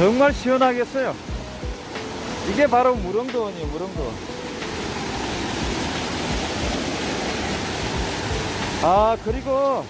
정말 시원하겠어요. 이게 바로 무릉도원이에요, 무릉도원. 아, 그리고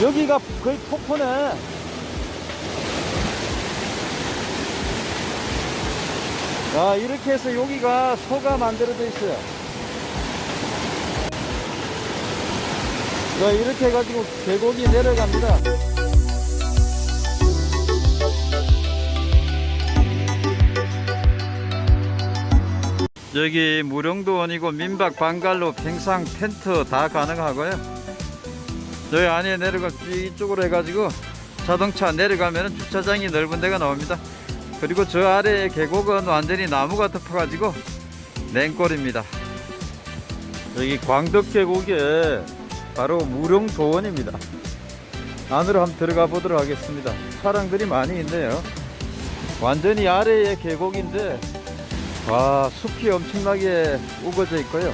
여기가 거의 폭포네. 자, 이렇게 해서 여기가 소가 만들어져 있어요. 자, 이렇게 해가지고 계곡이 내려갑니다. 여기 무령도원이고 민박 방갈로 평상 텐트 다 가능하고요. 여기 안에 내려가 이쪽으로 해가지고 자동차 내려가면 주차장이 넓은 데가 나옵니다. 그리고 저 아래의 계곡은 완전히 나무가 덮어가지고 냉골입니다. 여기 광덕계곡에 바로 무령도원입니다. 안으로 한번 들어가 보도록 하겠습니다. 사람들이 많이 있네요. 완전히 아래의 계곡인데 와 숲이 엄청나게 우거져 있고요.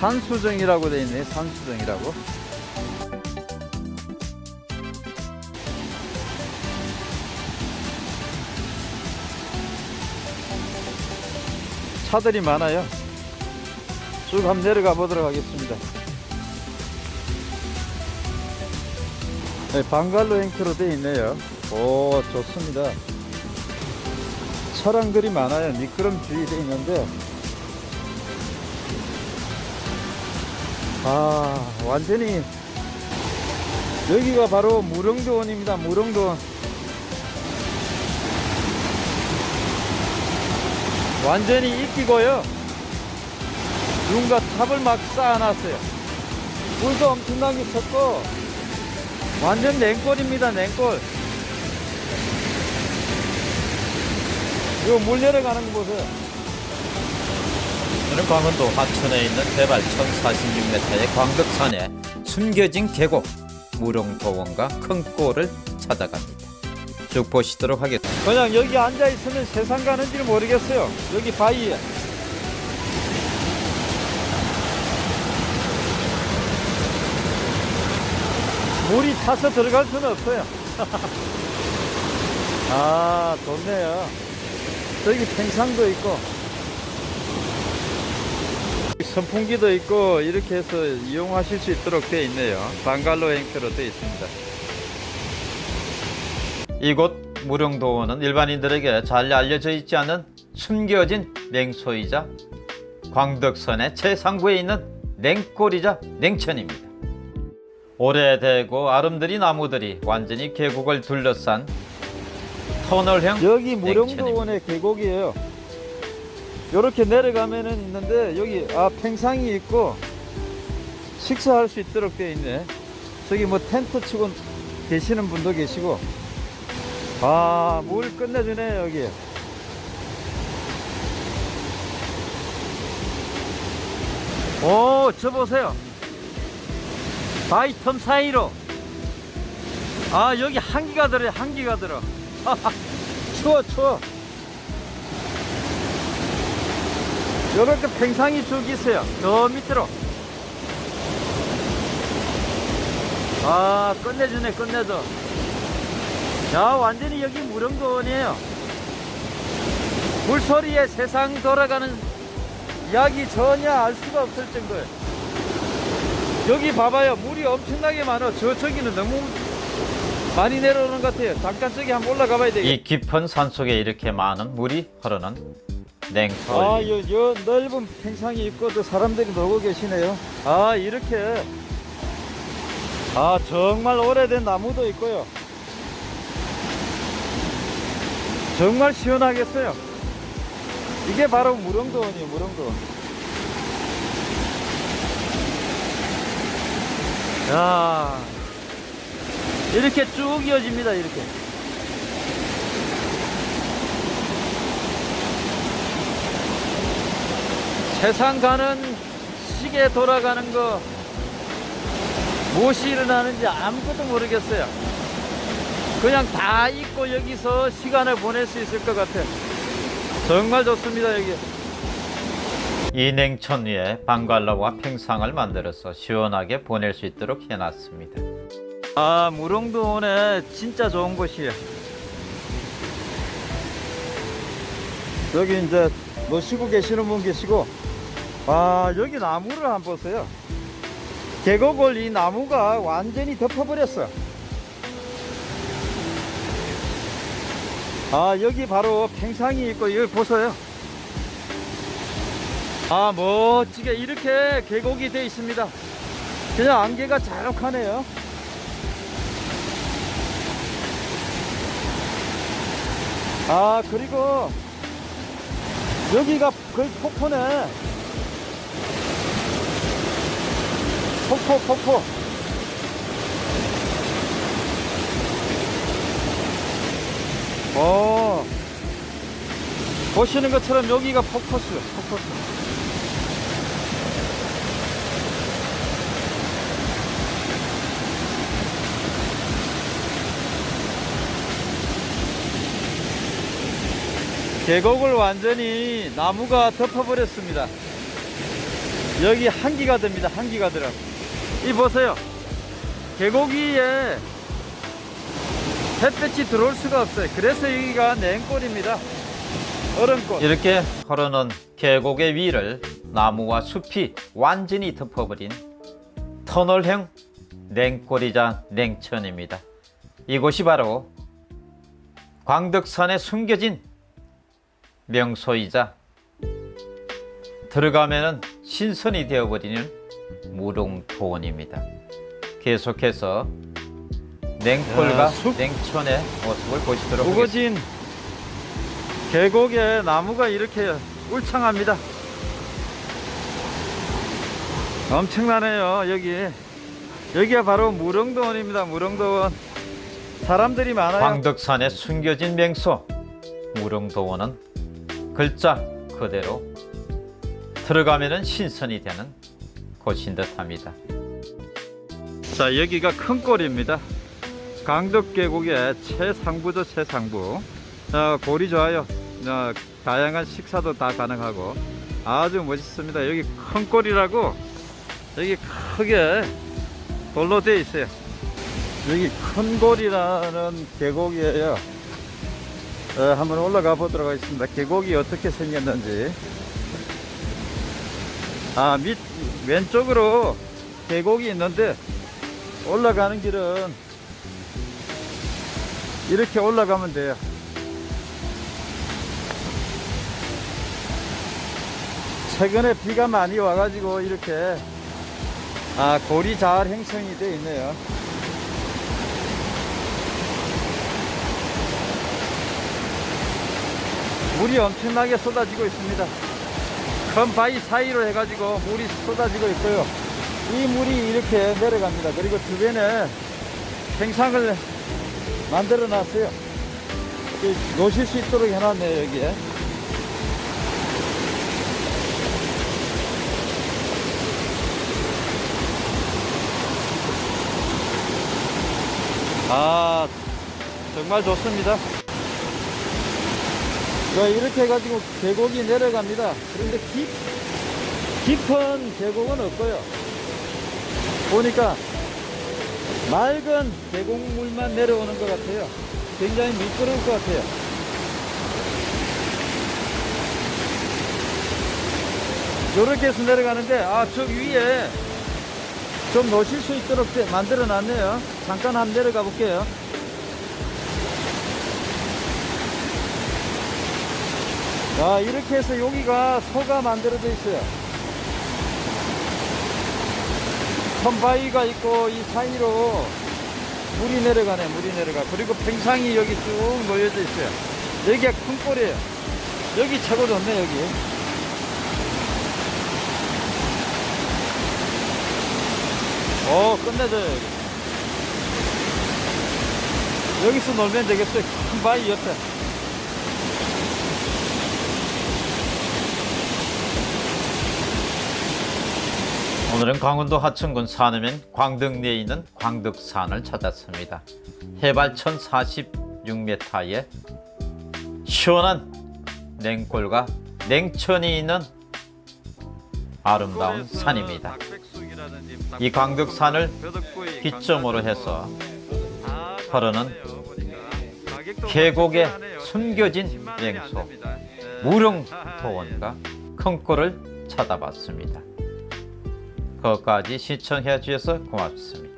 산수정이라고 되어 있네 산수정이라고. 차들이 많아요. 쭉 한번 내려가 보도록 하겠습니다. 네, 방갈로 행크로 되어 있네요. 오 좋습니다 철왕들이 많아요. 미끄럼 주의 돼 있는데 아 완전히 여기가 바로 무릉도원입니다. 무릉도원 완전히 이끼고요. 누군가 탑을 막 쌓아놨어요. 물도 엄청나게 쳤고 완전 냉골입니다. 냉골. 이거 물 내려가는 거 보세요. 저는 강원도 하천에 있는 해발 1046m의 광덕산에 숨겨진 계곡 무릉도원과 큰 꼴을 찾아갑니다. 쭉 보시도록 하겠습니다. 그냥 여기 앉아 있으면 세상 가는지 모르겠어요. 여기 바위에. 물이 차서 들어갈 수는 없어요. 아, 좋네요. 저기 팽상도 있고, 선풍기도 있고, 이렇게 해서 이용하실 수 있도록 되어 있네요. 방갈로 행태로 되어 있습니다. 이곳 무릉도원은 일반인들에게 잘 알려져 있지 않은 숨겨진 맹소이자 광덕선의 최상부에 있는 냉골이자 냉천입니다. 오래되고 아름드리 나무들이 완전히 계곡을 둘러싼 터널형 여기. 무령도원의 계곡이에요. 이렇게 내려가면은 있는데 여기 아 팽상이 있고 식사할 수 있도록 되어 있네. 저기 뭐 텐트 치고 계시는 분도 계시고 아물 끝내주네 여기. 오, 저 보세요. 틈 사이로. 아, 여기 한기가 들어요, 한기가 들어. 추워 추워. 요렇게 팽상이 쭉 있어요. 저 밑으로. 아 끝내주네 끝내줘. 야 완전히 여기 무릉도원이에요. 물소리에 세상 돌아가는 이야기 전혀 알 수가 없을 정도예요. 여기 봐봐요. 물이 엄청나게 많아. 저쪽에는 너무 많이 내려오는 것 같아요 잠깐 저기 한번 올라가 봐야 되겠 이 깊은 산속에 이렇게 많은 물이 흐르는 냉골 아, 요, 요 넓은 평상이 있고 또 사람들이 놀고 계시네요. 아, 이렇게. 아, 정말 오래된 나무도 있고요. 정말 시원하겠어요. 이게 바로 무릉도원이에요, 무릉도원. 야 이렇게 쭉 이어집니다, 이렇게. 세상 가는 시계 돌아가는 거 무엇이 일어나는지 아무것도 모르겠어요. 그냥 다 잊고 여기서 시간을 보낼 수 있을 것 같아요. 정말 좋습니다, 여기. 이 냉천 위에 방갈로와 평상을 만들어서 시원하게 보낼 수 있도록 해놨습니다. 아, 무릉도원에 진짜 좋은 곳이에요. 여기 이제 노시고 계시는 분 계시고 아 여기 나무를 한번 보세요. 계곡을 이 나무가 완전히 덮어버렸어 아 여기 바로 팽상이 있고 여기 보세요. 아 멋지게 이렇게 계곡이 되어 있습니다. 그냥 안개가 자욱하네요 아 그리고 여기가 거의 폭포네. 폭포 폭포. 어. 보시는 것처럼 여기가 폭포수 폭포수 계곡을 완전히 나무가 덮어버렸습니다. 여기 한기가 됩니다. 한기가 들어. 이 보세요. 계곡 위에 햇볕이 들어올 수가 없어요. 그래서 여기가 냉골입니다. 얼음골. 이렇게 흐르는 계곡의 위를 나무와 숲이 완전히 덮어버린 터널형 냉골이자 냉천입니다. 이곳이 바로 광덕산에 숨겨진 명소이자 들어가면은 신선이 되어버리는 무릉도원입니다. 계속해서 냉골과. 냉천의 모습을 보시도록 하겠습니다. 우거진 계곡에 나무가 이렇게 울창합니다. 엄청나네요, 여기. 여기가 바로 무릉도원입니다, 무릉도원. 사람들이 많아요. 광덕산에 숨겨진 명소 무릉도원은 글자 그대로 들어가면은 신선이 되는 곳인 듯 합니다. 자 여기가 큰 골입니다. 강덕 계곡의 최상부죠 최상부. 자, 골이 좋아요. 자, 다양한 식사도 다 가능하고 아주 멋있습니다. 여기 큰 골이라고 여기 크게 돌로 되어 있어요. 여기 큰 골이라는 계곡이에요 어, 한번 올라가 보도록 하겠습니다 계곡이 어떻게 생겼는지 아 밑 왼쪽으로 계곡이 있는데 올라가는 길은 이렇게 올라가면 돼요. 최근에 비가 많이 와가지고 이렇게 아 골이 잘 형성이 되어 있네요. 물이 엄청나게 쏟아지고 있습니다. 큰 바위 사이로 해가지고 물이 쏟아지고 있고요. 이 물이 이렇게 내려갑니다. 그리고 주변에 생상을 만들어 놨어요. 노실 수 있도록 해놨네요, 여기에. 아, 정말 좋습니다. 자, 이렇게 해가지고 계곡이 내려갑니다. 그런데 깊, 깊은 계곡은 없고요. 보니까 맑은 계곡물만 내려오는 것 같아요. 굉장히 미끄러울 것 같아요. 요렇게 해서 내려가는데, 아, 저 위에 좀 놓칠 수 있도록 만들어 놨네요. 잠깐 한번 내려가 볼게요. 자, 이렇게 해서 여기가 소가 만들어져 있어요. 선바위가 있고 이 사이로 물이 내려가네 물이 내려가. 그리고 팽상이 여기 쭉 놓여져 있어요. 여기가 큰 꼴이에요. 여기 최고 좋네 여기. 오 끝내줘요 여기. 여기서 놀면 되겠어요. 큰 바위 옆에 오늘은 강원도 하천군 산음면 광덕리에 있는 광덕산을 찾았습니다. 해발 1046m에 시원한 냉골과 냉천이 있는 아름다운 산입니다. 이 광덕산을 기점으로 해서 흐르는 계곡에 숨겨진 명소 무룡도원과 큰골을 찾아봤습니다. 거기까지 시청해 주셔서 고맙습니다.